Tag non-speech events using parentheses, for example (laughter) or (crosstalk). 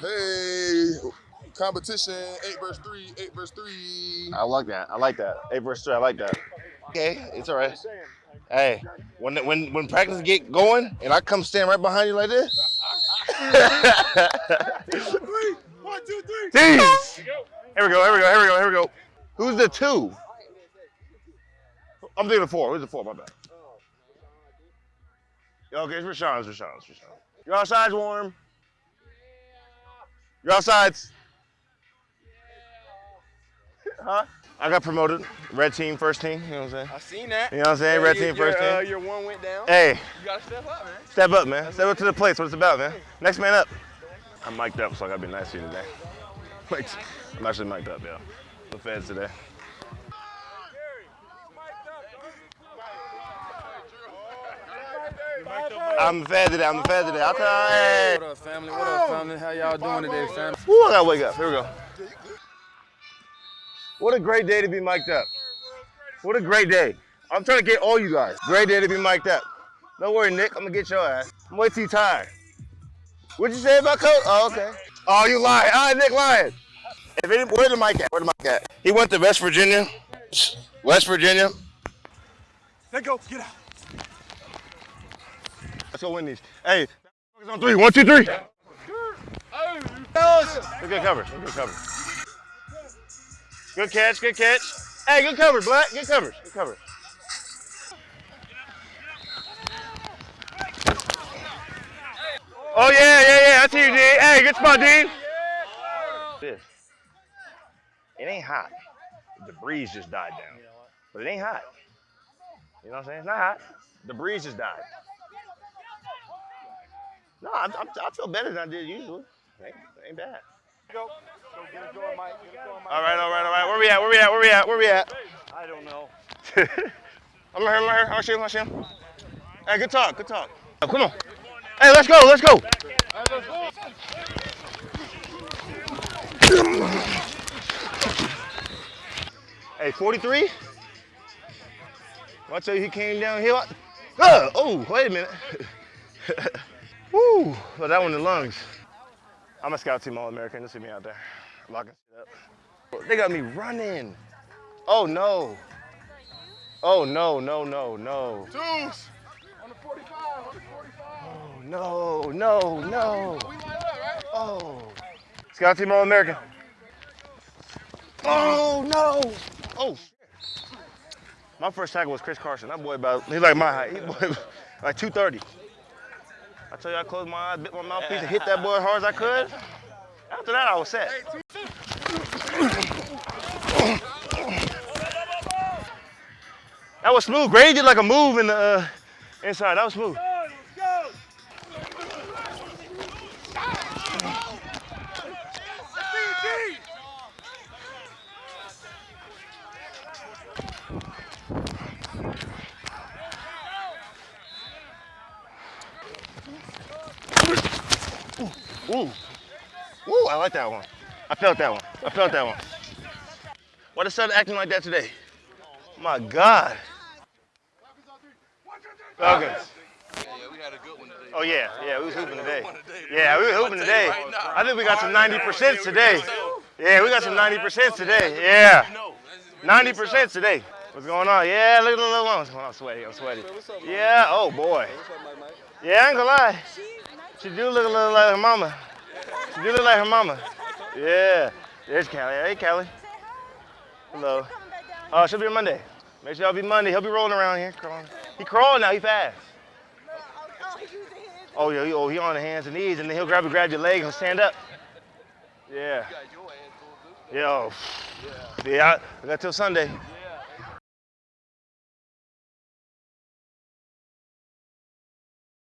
Hey, competition, eight verse three, eight verse three. I like that. I like that. Eight verse three. I like that. Okay, it's all right. Hey, when when when practice get going and I come stand right behind you like this. One, two, three. Jeez. Here we go. Here we go. Here we go. Here we go. Who's the two? I'm thinking the four. Who's the four? My bad. Okay, it's Rashawn. It's Rashawn. It's Rashawn. Your outside's warm. Your outside's. Huh? I got promoted. Red team, first team. You know what I'm saying? I seen that. You know what I'm saying? Red team, first your, uh, team. your one went down. Hey, You gotta step up, man. step up, man. Step up to the plate. That's what it's about, man. Next man up. I'm mic'd up, so I gotta be nice to you today. Like, I'm actually mic'd up, yeah. The feds today. I'm the fed today. I'm the fed today. I'll tell hey. What up, family? What up, family? How y'all doing today, fam? Woo, I gotta wake up. Here we go. What a great day to be mic'd up. What a great day. I'm trying to get all you guys. Great day to be mic'd up. Don't worry, Nick. I'm gonna get your ass. I'm way too tired. What'd you say about coach? Oh, okay. Oh, you lying. All right, Nick lying. If any, where the mic at? Where the mic at? He went to West Virginia. West Virginia. Let go. Get out. Go win these. Hey, focus on three. One, two, three. Good cover. Good cover. Good catch. Good catch. Hey, good cover, Black. Good cover. Good cover. Oh yeah, yeah, yeah. I see you, D. Hey, good spot, D. This. It ain't hot. The breeze just died down, but it ain't hot. You know what I'm saying? It's not hot. The breeze just died. No, I'm, I'm, I feel better than I did usually. Ain't, ain't bad. Go. Go get it going, Mike. Get it going, Mike. All right, all right, all right. Where we at? Where we at? Where we at? Where we at? I don't know. (laughs) I'm right here. I'm right here. I'll show you. I'll. Hey, good talk. Good talk. Oh, come on. Hey, let's go. Let's go. Hey, 43? Well, I tell you, he came downhill. Uh, oh, wait a minute. (laughs) Woo, well, that one in the lungs. I'm a scout team All-American. Just see me out there locking shit up. They got me running. Oh, no. Oh, no, no, no, no. Deuce. On the 45. On the 45. Oh, no, no, no. Oh. Scout team All-American. Oh, no. Oh. My first tackle was Chris Carson. That boy about, he's like my height. He boy (laughs) like 230. I tell you, I closed my eyes, bit my mouthpiece, and hit that (laughs) boy as hard as I could. After that, I was set. That was smooth. Grady did like a move in the uh, inside. That was smooth. Ooh. Ooh, I like that one. I felt that one. I felt that one. Why the sun acting like that today? My God. Falcons. Oh yeah, yeah, we was hooping today. Yeah, we were hooping today. I think we got some 90% today. Yeah, we got some 90% today. Yeah. 90% today. What's going on? Yeah, look at the little ones. Oh, I'm sweaty, I'm sweaty. Yeah, oh boy. Yeah, I ain't gonna lie. She do look a little like her mama. She do look like her mama. Yeah. There's Callie. Hey, Callie. Hello. Oh, she'll be on Monday. Make sure y'all be Monday. He'll be rolling around here. Crawling. He crawling now. He fast. Oh, yeah. He, oh, he on the hands and knees, and then he'll grab, grab your leg and stand up. Yeah. Yo. Oh. Yeah, I, I got till Sunday.